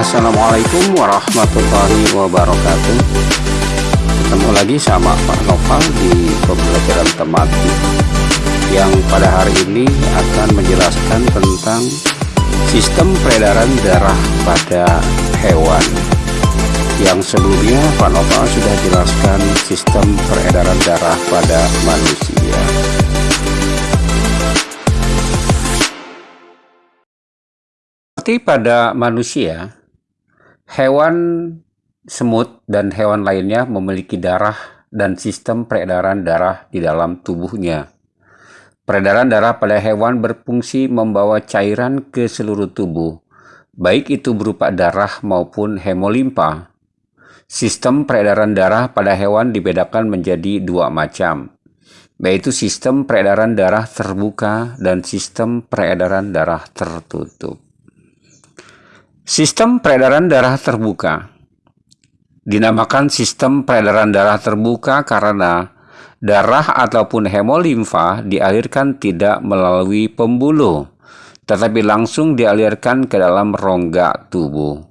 Assalamualaikum warahmatullahi wabarakatuh. Ketemu lagi sama Pak Noval di pembelajaran tematik Yang pada hari ini akan menjelaskan tentang Sistem peredaran darah pada hewan. Yang sebelumnya Pak Noval sudah jelaskan sistem peredaran darah pada manusia. Seperti pada manusia, hewan semut dan hewan lainnya memiliki darah dan sistem peredaran darah di dalam tubuhnya. Peredaran darah pada hewan berfungsi membawa cairan ke seluruh tubuh, baik itu berupa darah maupun hemolimpa. Sistem peredaran darah pada hewan dibedakan menjadi dua macam, yaitu sistem peredaran darah terbuka dan sistem peredaran darah tertutup. Sistem peredaran darah terbuka dinamakan sistem peredaran darah terbuka karena darah ataupun hemolimfa dialirkan tidak melalui pembuluh, tetapi langsung dialirkan ke dalam rongga tubuh.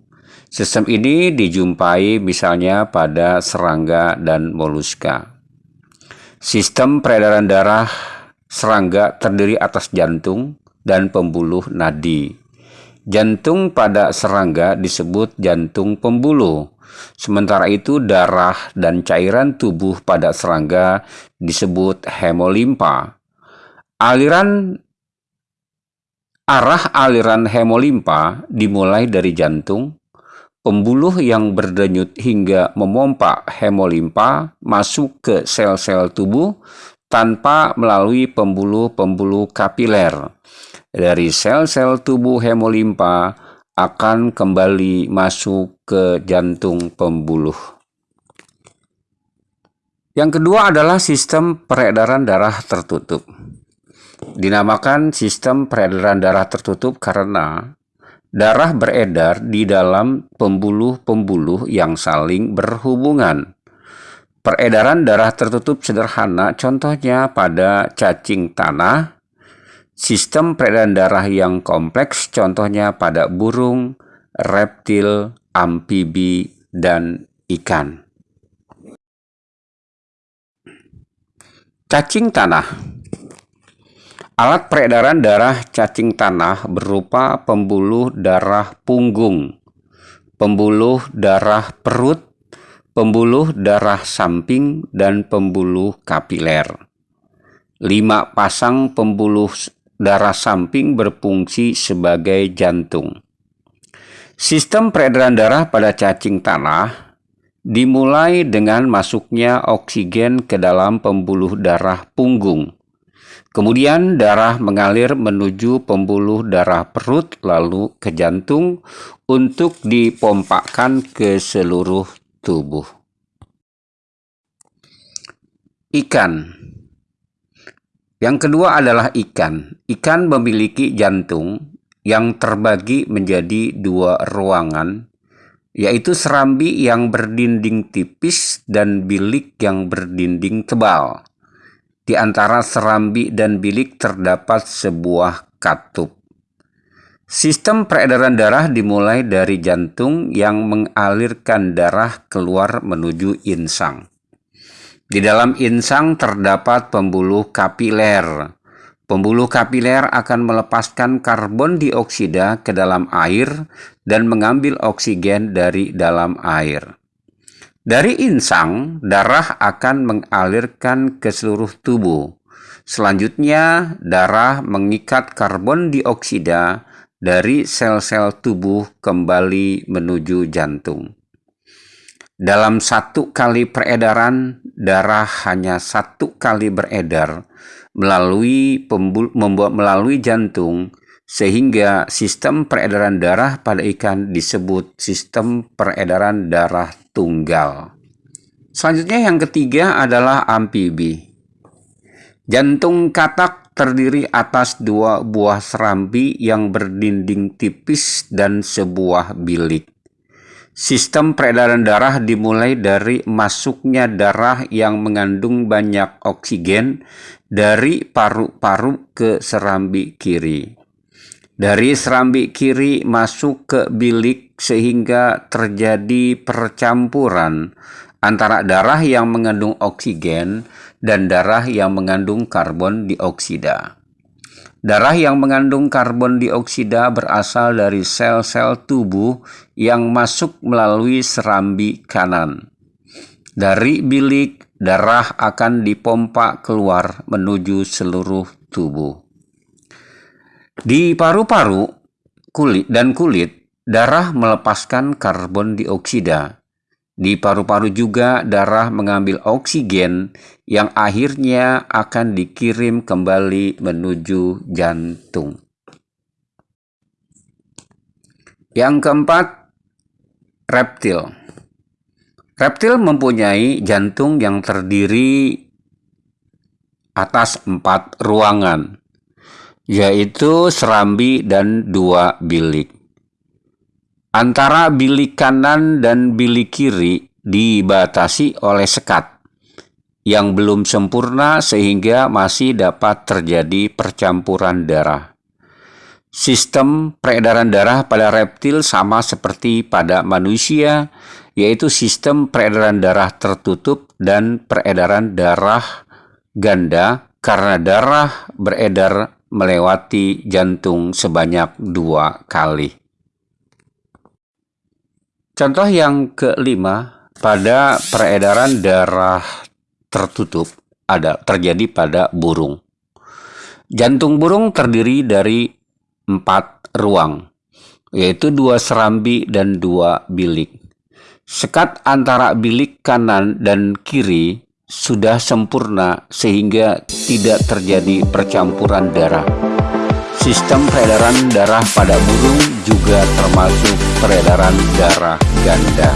Sistem ini dijumpai misalnya pada serangga dan moluska. Sistem peredaran darah serangga terdiri atas jantung dan pembuluh nadi. Jantung pada serangga disebut jantung pembuluh. Sementara itu darah dan cairan tubuh pada serangga disebut hemolimpa. Aliran arah aliran hemolimpa dimulai dari jantung, pembuluh yang berdenyut hingga memompa hemolimpa masuk ke sel-sel tubuh tanpa melalui pembuluh-pembuluh kapiler dari sel-sel tubuh hemolimpa akan kembali masuk ke jantung pembuluh. Yang kedua adalah sistem peredaran darah tertutup. Dinamakan sistem peredaran darah tertutup karena darah beredar di dalam pembuluh-pembuluh yang saling berhubungan. Peredaran darah tertutup sederhana contohnya pada cacing tanah, Sistem peredaran darah yang kompleks contohnya pada burung, reptil, amfibi, dan ikan. Cacing tanah Alat peredaran darah cacing tanah berupa pembuluh darah punggung, pembuluh darah perut, pembuluh darah samping, dan pembuluh kapiler. Lima pasang pembuluh darah samping berfungsi sebagai jantung. Sistem peredaran darah pada cacing tanah dimulai dengan masuknya oksigen ke dalam pembuluh darah punggung. Kemudian darah mengalir menuju pembuluh darah perut lalu ke jantung untuk dipompakan ke seluruh tubuh. Ikan yang kedua adalah ikan. Ikan memiliki jantung yang terbagi menjadi dua ruangan, yaitu serambi yang berdinding tipis dan bilik yang berdinding tebal. Di antara serambi dan bilik terdapat sebuah katup. Sistem peredaran darah dimulai dari jantung yang mengalirkan darah keluar menuju insang. Di dalam insang terdapat pembuluh kapiler. Pembuluh kapiler akan melepaskan karbon dioksida ke dalam air dan mengambil oksigen dari dalam air. Dari insang, darah akan mengalirkan ke seluruh tubuh. Selanjutnya, darah mengikat karbon dioksida dari sel-sel tubuh kembali menuju jantung. Dalam satu kali peredaran, darah hanya satu kali beredar melalui membuat melalui jantung sehingga sistem peredaran darah pada ikan disebut sistem peredaran darah tunggal. Selanjutnya yang ketiga adalah amfibi. Jantung katak terdiri atas dua buah serambi yang berdinding tipis dan sebuah bilik. Sistem peredaran darah dimulai dari masuknya darah yang mengandung banyak oksigen dari paru-paru ke serambi kiri. Dari serambi kiri masuk ke bilik sehingga terjadi percampuran antara darah yang mengandung oksigen dan darah yang mengandung karbon dioksida. Darah yang mengandung karbon dioksida berasal dari sel-sel tubuh yang masuk melalui serambi kanan. Dari bilik, darah akan dipompa keluar menuju seluruh tubuh. Di paru-paru kulit dan kulit, darah melepaskan karbon dioksida. Di paru-paru juga darah mengambil oksigen yang akhirnya akan dikirim kembali menuju jantung. Yang keempat, reptil. Reptil mempunyai jantung yang terdiri atas empat ruangan, yaitu serambi dan dua bilik. Antara bilik kanan dan bilik kiri dibatasi oleh sekat yang belum sempurna sehingga masih dapat terjadi percampuran darah. Sistem peredaran darah pada reptil sama seperti pada manusia, yaitu sistem peredaran darah tertutup dan peredaran darah ganda karena darah beredar melewati jantung sebanyak dua kali. Contoh yang kelima, pada peredaran darah tertutup ada terjadi pada burung. Jantung burung terdiri dari empat ruang, yaitu dua serambi dan dua bilik. Sekat antara bilik kanan dan kiri sudah sempurna sehingga tidak terjadi percampuran darah. Sistem peredaran darah pada burung juga termasuk peredaran darah ganda.